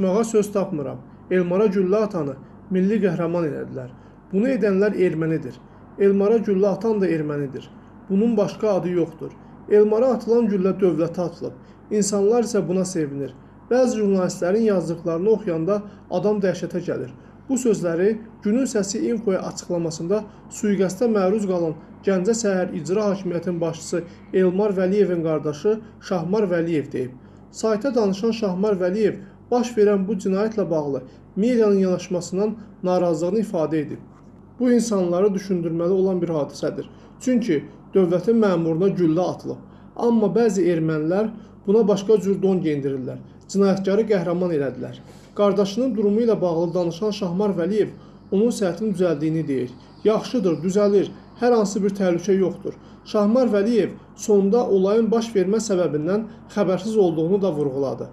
Danışmağa söz tapmıram. Elmara güllə atanı milli qəhrəman elədilər. Bunu edənlər ermənidir. Elmara güllə atan da ermənidir. Bunun başqa adı yoxdur. Elmara atılan güllə dövlətə atılıb. İnsanlar isə buna sevinir. Bəzi jurnalistlərin yazdıqlarını oxuyanda adam dəhşətə gəlir. Bu sözləri Günün Səsi Infoya açıqlamasında sui-qəsdə məruz qalan Gəncə şəhər İcra Hakimiyyətinin başçısı Elmar Vəliyevin qardaşı Şahmar Vəliyev deyib. Sayta danışan Şahmar Vəliyev baş verən bu cinayətlə bağlı medianın yanaşmasından narazılığını ifadə edib. Bu insanları düşündürməli olan bir hadisədir. Çünki dövlətin məmuruna güllə atılıb. Amma bəzi ermənilər buna başqa cür don geyindirirlər. Cinayətkarı qəhrəman elədilər. Qardaşının durumu ilə bağlı danışan Şahmar Vəliyev onun səhhətinin düzəldiyini deyir. Yaxşıdır, düzəlir. Hər hansı bir təhlükə yoxdur. Şahmar Vəliyev sonda olayın baş vermə səbəbindən xəbərsiz olduğunu da vurğuladı.